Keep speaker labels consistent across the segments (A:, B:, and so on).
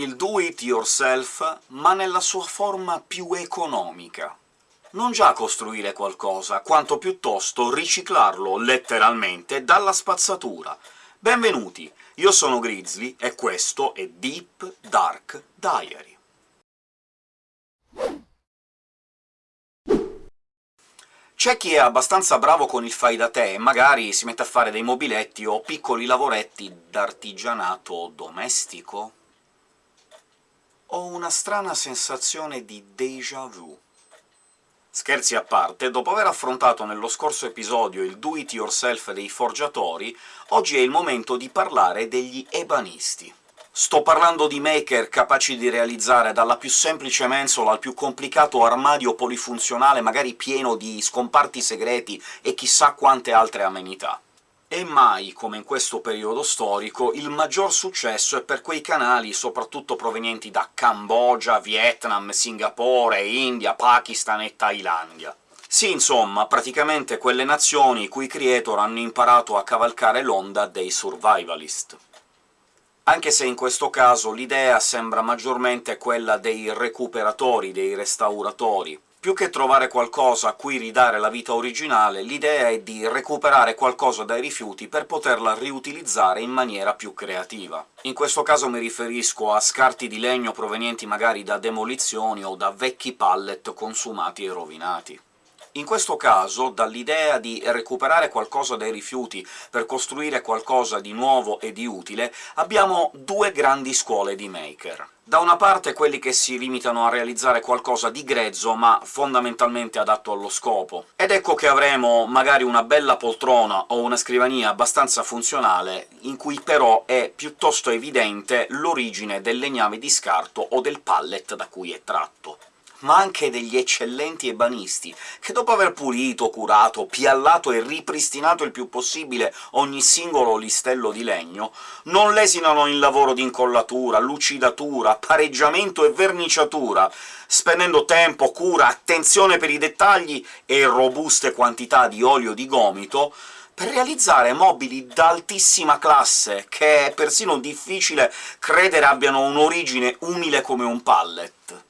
A: il do-it-yourself, ma nella sua forma più economica. Non già costruire qualcosa, quanto piuttosto riciclarlo, letteralmente, dalla spazzatura. Benvenuti, io sono Grizzly, e questo è Deep Dark Diary. C'è chi è abbastanza bravo con il fai da te e magari si mette a fare dei mobiletti o piccoli lavoretti d'artigianato domestico? Ho una strana sensazione di déjà vu. Scherzi a parte, dopo aver affrontato nello scorso episodio il do-it-yourself dei forgiatori, oggi è il momento di parlare degli ebanisti. Sto parlando di maker capaci di realizzare dalla più semplice mensola al più complicato armadio polifunzionale, magari pieno di scomparti segreti e chissà quante altre amenità. E mai, come in questo periodo storico, il maggior successo è per quei canali, soprattutto provenienti da Cambogia, Vietnam, Singapore, India, Pakistan e Thailandia. Sì, insomma, praticamente quelle nazioni i cui creator hanno imparato a cavalcare l'onda dei survivalist. Anche se in questo caso l'idea sembra maggiormente quella dei recuperatori, dei restauratori, più che trovare qualcosa a cui ridare la vita originale, l'idea è di recuperare qualcosa dai rifiuti per poterla riutilizzare in maniera più creativa. In questo caso mi riferisco a scarti di legno provenienti magari da demolizioni o da vecchi pallet consumati e rovinati. In questo caso, dall'idea di recuperare qualcosa dai rifiuti per costruire qualcosa di nuovo e di utile, abbiamo due grandi scuole di maker. Da una parte quelli che si limitano a realizzare qualcosa di grezzo, ma fondamentalmente adatto allo scopo. Ed ecco che avremo magari una bella poltrona o una scrivania abbastanza funzionale, in cui però è piuttosto evidente l'origine del legname di scarto o del pallet da cui è tratto ma anche degli eccellenti ebanisti, che dopo aver pulito, curato, piallato e ripristinato il più possibile ogni singolo listello di legno, non lesinano in lavoro di incollatura, lucidatura, pareggiamento e verniciatura, spendendo tempo, cura, attenzione per i dettagli e robuste quantità di olio di gomito, per realizzare mobili d'altissima classe, che è persino difficile credere abbiano un'origine umile come un pallet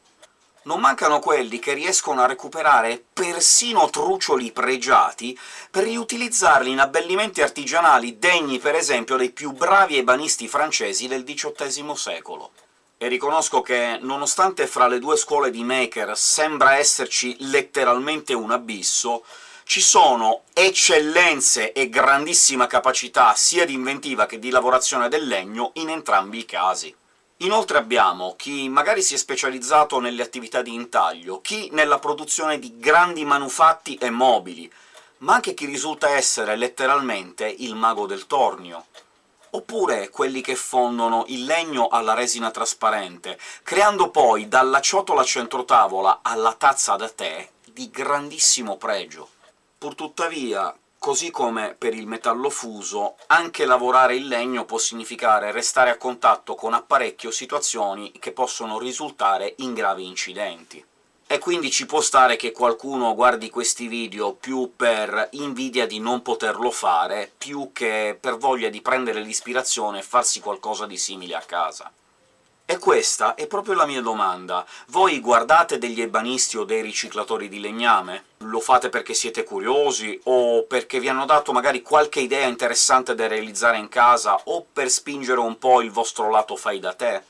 A: non mancano quelli che riescono a recuperare persino truccioli pregiati per riutilizzarli in abbellimenti artigianali degni, per esempio, dei più bravi ebanisti francesi del XVIII secolo. E riconosco che, nonostante fra le due scuole di maker sembra esserci letteralmente un abisso, ci sono eccellenze e grandissima capacità sia di inventiva che di lavorazione del legno in entrambi i casi. Inoltre abbiamo chi magari si è specializzato nelle attività di intaglio, chi nella produzione di grandi manufatti e mobili, ma anche chi risulta essere letteralmente il mago del tornio. Oppure quelli che fondono il legno alla resina trasparente, creando poi dalla ciotola centrotavola alla tazza da tè di grandissimo pregio. Purtuttavia, Così come per il metallo fuso, anche lavorare il legno può significare restare a contatto con apparecchi o situazioni che possono risultare in gravi incidenti. E quindi ci può stare che qualcuno guardi questi video più per invidia di non poterlo fare, più che per voglia di prendere l'ispirazione e farsi qualcosa di simile a casa. E questa è proprio la mia domanda. Voi guardate degli ebanisti o dei riciclatori di legname? Lo fate perché siete curiosi, o perché vi hanno dato magari qualche idea interessante da realizzare in casa, o per spingere un po' il vostro lato fai da te?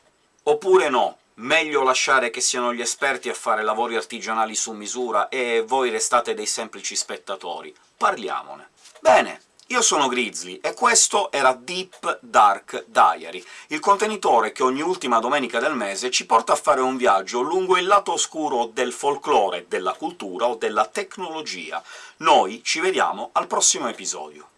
A: Oppure no, meglio lasciare che siano gli esperti a fare lavori artigianali su misura e voi restate dei semplici spettatori. Parliamone. Bene, io sono Grizzly, e questo era Deep Dark Diary, il contenitore che ogni ultima domenica del mese ci porta a fare un viaggio lungo il lato oscuro del folklore, della cultura o della tecnologia. Noi ci vediamo al prossimo episodio.